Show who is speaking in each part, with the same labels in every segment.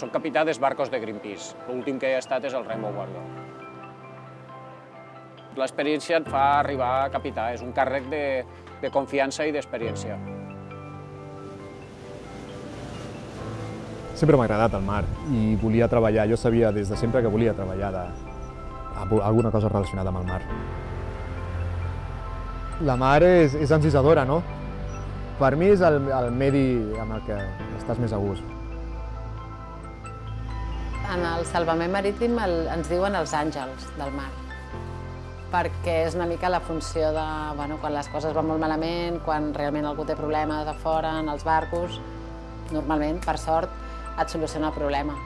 Speaker 1: Soc capità dels barcos de Greenpeace. L'últim que he estat és el Rainbow Warrior. L'experiència et fa arribar a capità, és un càrrec de, de confiança i d'experiència.
Speaker 2: Sempre m'ha agradat el mar i volia treballar, jo sabia des de sempre que volia treballar de, alguna cosa relacionada amb el mar. La mar és, és encisadora, no? Per mi és el, el medi amb el que estàs més a gust.
Speaker 3: En el salvament marítim el, ens diuen els àngels del mar, perquè és una mica la funció de bueno, quan les coses van molt malament, quan realment algú té problemes a fora, en els barcos, normalment, per sort, et soluciona el problema.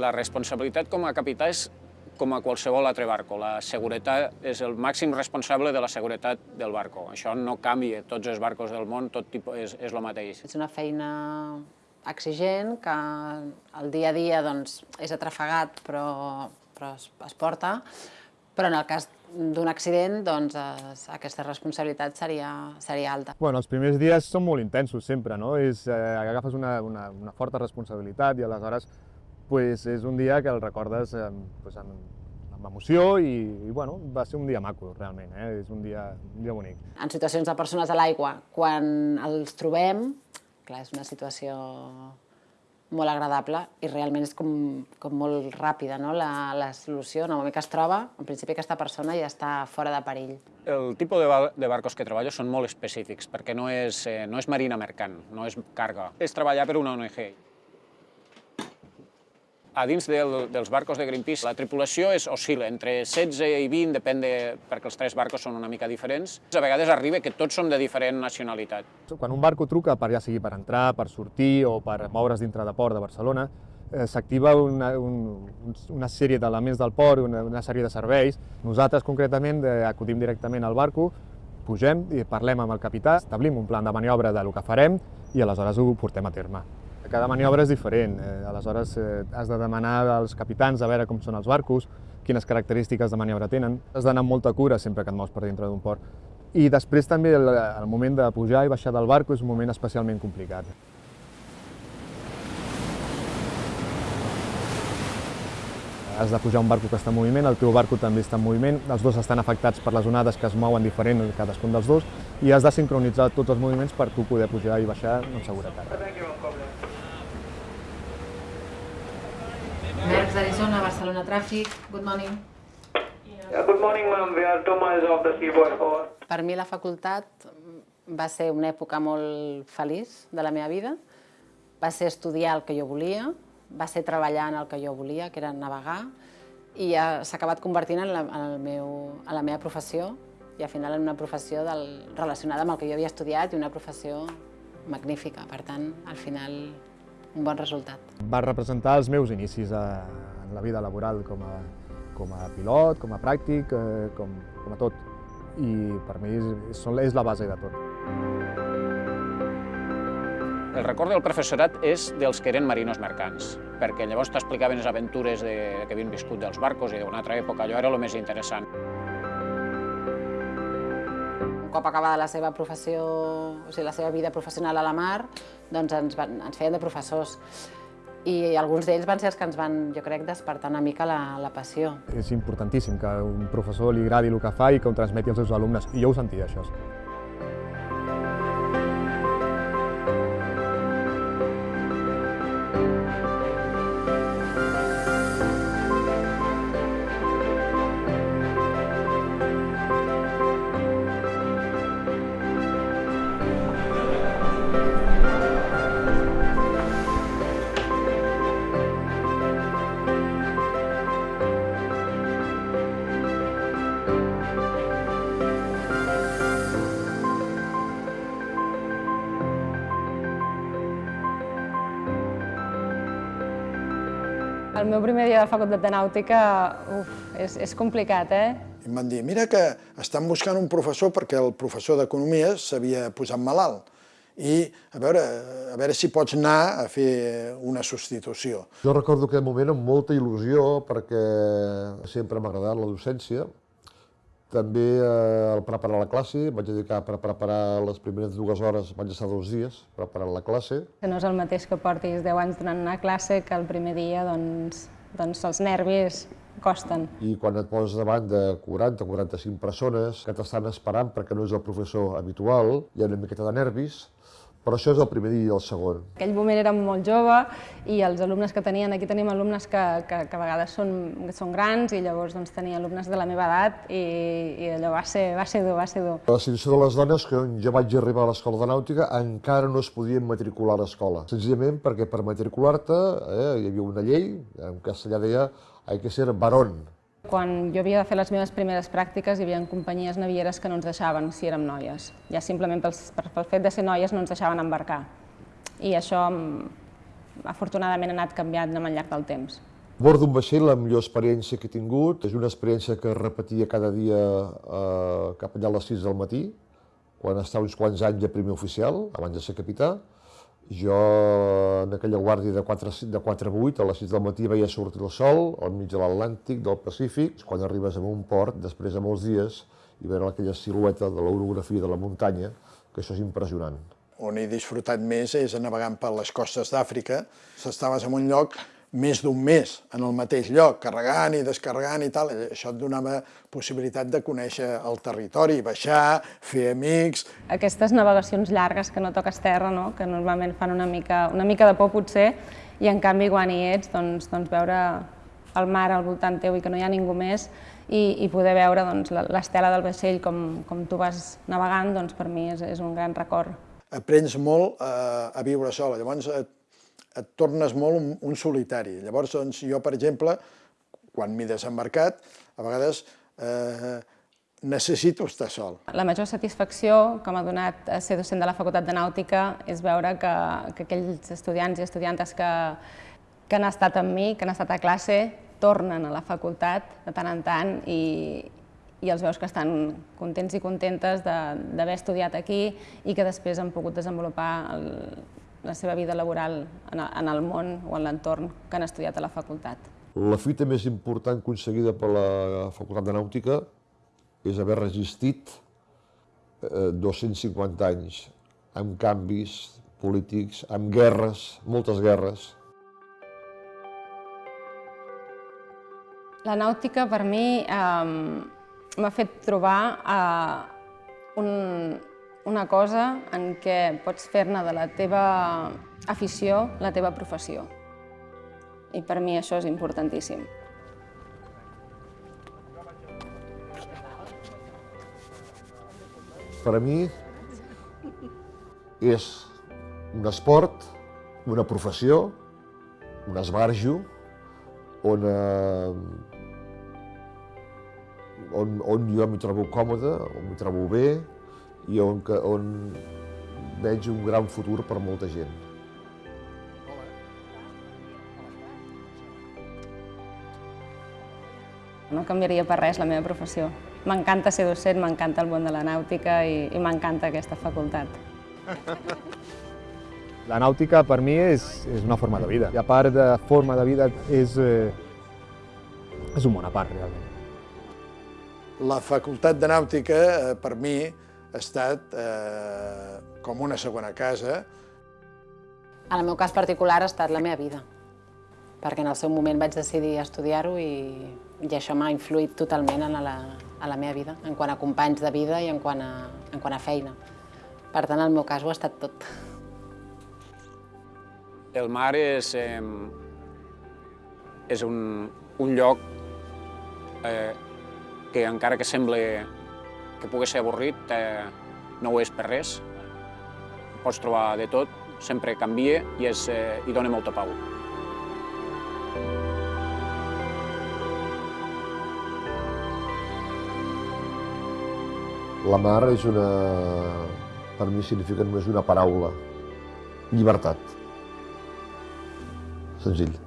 Speaker 1: La responsabilitat com a capità és com a qualsevol altre barco. La seguretat és el màxim responsable de la seguretat del barco. Això no canvia. Tots els barcos del món, tot tipus, és, és el mateix.
Speaker 3: És una feina exigent que el dia a dia doncs, és atrafegat però, però es, es porta, però en el cas d'un accident, doncs, es, aquesta responsabilitat seria, seria alta.
Speaker 2: Bueno, els primers dies són molt intensos sempre, no? És, eh, agafes una, una, una forta responsabilitat i aleshores pues, és un dia que el recordes eh, pues, amb, amb emoció i, i bueno, va ser un dia maco, realment, eh? és un dia, un dia bonic.
Speaker 3: En situacions de persones a l'aigua, quan els trobem, clar, és una situació molt agradable i realment és com, com molt ràpida no? la, la solució. En el moment que es troba, en principi aquesta persona ja està fora de perill.
Speaker 1: El tipus de, bar de barcos que treballo són molt específics, perquè no és, eh, no és marina mercant, no és carga. És treballar per una ONG a dins del, dels barcos de Greenpeace la tripulació és oscil·la entre 16 i 20, depèn de, perquè els tres barcos són una mica diferents. A vegades arriba que tots som de diferent nacionalitat.
Speaker 2: Quan un barco truca, per ja sigui per entrar, per sortir o per moure's dintre de port de Barcelona, eh, s'activa una, un, una sèrie d'elements del port, una, una sèrie de serveis. Nosaltres, concretament, eh, acudim directament al barco, pugem i parlem amb el capità, establim un plan de maniobra de lo que farem i aleshores ho portem a terme. Cada maniobra és diferent, eh, aleshores eh, has de demanar als capitans a veure com són els barcos, quines característiques de maniobra tenen. Has d'anar amb molta cura sempre que et mous per dintre d'un port. I després també el, el moment de pujar i baixar del barco és un moment especialment complicat. Has de pujar un barco que està en moviment, el teu barco també està en moviment, els dos estan afectats per les onades que es mouen diferent cadascun dels dos i has de sincronitzar tots els moviments per tu poder pujar i baixar amb seguretat.
Speaker 3: Mercs d'Arizona, Barcelona Tràfic, good morning.
Speaker 4: Yeah, good morning, ma'am. We are two miles off the seaboard. Over.
Speaker 3: Per mi la facultat va ser una època molt feliç de la meva vida. Va ser estudiar el que jo volia, va ser treballar en el que jo volia, que era navegar, i s'ha acabat convertint en la, en, el meu, en la meva professió i al final en una professió del, relacionada amb el que jo havia estudiat i una professió magnífica. Per tant, al final un bon resultat.
Speaker 2: Va representar els meus inicis a, en la vida laboral com a, com a pilot, com a pràctic, eh, com, com a tot. I per mi és, és la base de tot.
Speaker 1: El record del professorat és dels que eren marinos mercants, perquè llavors t'explicaven les aventures de, que havien viscut dels barcos i d'una altra època, allò era el més interessant
Speaker 3: cop acabada la seva professió, o sigui, la seva vida professional a la mar, doncs ens, van, ens feien de professors. I alguns d'ells van ser els que ens van, jo crec, despertar una mica la, la passió.
Speaker 2: És importantíssim que un professor li agradi el que fa i que ho transmeti als seus alumnes, i jo ho sentia, això.
Speaker 5: El meu primer dia de facultat de nàutica uf, és, és complicat, eh?
Speaker 6: I em van dir, mira que estan buscant un professor perquè el professor d'economia s'havia posat malalt. i a veure, a veure si pots anar a fer una substitució.
Speaker 7: Jo recordo aquell moment amb molta il·lusió perquè sempre m'ha agradat la docència. També eh, al preparar la classe, vaig dedicar per preparar les primeres dues hores, vaig estar dos dies preparant la classe.
Speaker 5: Que no és el mateix que portis 10 anys donant una classe que el primer dia doncs, doncs els nervis costen.
Speaker 7: I quan et poses davant de 40 o 45 persones que t'estan esperant perquè no és el professor habitual, hi ha una miqueta de nervis, però això és el primer dia i el segon.
Speaker 5: Aquell moment érem molt jove i els alumnes que tenien, aquí tenim alumnes que, que, que a vegades són, són grans i llavors doncs, tenia alumnes de la meva edat i, i allò va ser, va ser dur, va ser dur.
Speaker 7: La situació de les dones, que jo vaig arribar a l'escola de nàutica, encara no es podien matricular a l'escola. Senzillament perquè per matricular-te eh, hi havia una llei, en castellà deia hay que ser varón,
Speaker 5: quan jo havia de fer les meves primeres pràctiques hi havia companyies navieres que no ens deixaven si érem noies. Ja simplement pel, pel fet de ser noies no ens deixaven embarcar. I això afortunadament ha anat canviant amb el llarg del temps.
Speaker 7: A bord d'un vaixell, la millor experiència que he tingut és una experiència que repetia cada dia eh, cap allà a les 6 del matí, quan estava uns quants anys de primer oficial, abans de ser capità, jo, en aquella guàrdia de 4, de 4 a 8, a les 6 del matí veia sortir el sol, al mig de l'Atlàntic, del Pacífic. Quan arribes a un port, després de molts dies, i veure aquella silueta de l'orografia de la muntanya, que això és impressionant.
Speaker 6: On he disfrutat més és navegant per les costes d'Àfrica. S'estaves en un lloc més d'un mes en el mateix lloc, carregant i descarregant i tal. Això et donava possibilitat de conèixer el territori, baixar, fer amics...
Speaker 5: Aquestes navegacions llargues que no toques terra, no? que normalment fan una mica, una mica de por potser, i en canvi quan hi ets, doncs, doncs veure el mar al voltant teu i que no hi ha ningú més i, i poder veure doncs, l'estela del vaixell com, com tu vas navegant, doncs per mi és, és un gran record.
Speaker 6: Aprens molt a, a viure sola, llavors et et tornes molt un, un solitari. Llavors, doncs, jo, per exemple, quan m'he desembarcat, a vegades eh, necessito estar sol.
Speaker 5: La major satisfacció que m'ha donat ser docent de la Facultat de Nàutica és veure que, que aquells estudiants i estudiantes que, que han estat amb mi, que han estat a classe, tornen a la facultat de tant en tant i, i els veus que estan contents i contentes d'haver estudiat aquí i que després han pogut desenvolupar el, la seva vida laboral en el món o en l'entorn que han estudiat a la facultat.
Speaker 7: La fita més important aconseguida per la Facultat de Nàutica és haver resistit 250 eh, anys amb canvis polítics, amb guerres, moltes guerres.
Speaker 5: La nàutica per mi eh, m'ha fet trobar eh, un, una cosa en què pots fer-ne de la teva afició la teva professió. I per mi això és importantíssim.
Speaker 7: Per a mi és un esport, una professió, un esbarjo, on, eh, on, on jo m'hi trobo còmode, on m'hi trobo bé, i on, on veig un gran futur per molta gent.
Speaker 5: No canviaria per res la meva professió. M'encanta ser docent, m'encanta el món de la nàutica i, i m'encanta aquesta facultat.
Speaker 2: La nàutica per mi és, és una forma de vida. I a part de forma de vida és, eh, és un món a part, realment.
Speaker 6: La facultat de nàutica, eh, per mi, ha estat eh, com una segona casa.
Speaker 3: En el meu cas particular ha estat la meva vida, perquè en el seu moment vaig decidir estudiar-ho i, i això m'ha influït totalment en la, a la meva vida, en quant a companys de vida i en quant a, en quant a feina. Per tant, en el meu cas ho ha estat tot.
Speaker 1: El mar és, eh, és un, un lloc eh, que encara que sembla que pugui ser avorrit, eh, no ho és per res. Pots trobar de tot, sempre canvia i, és, eh, i dona molta pau.
Speaker 7: La mar és una... per mi significa només una paraula. Llibertat. Senzill.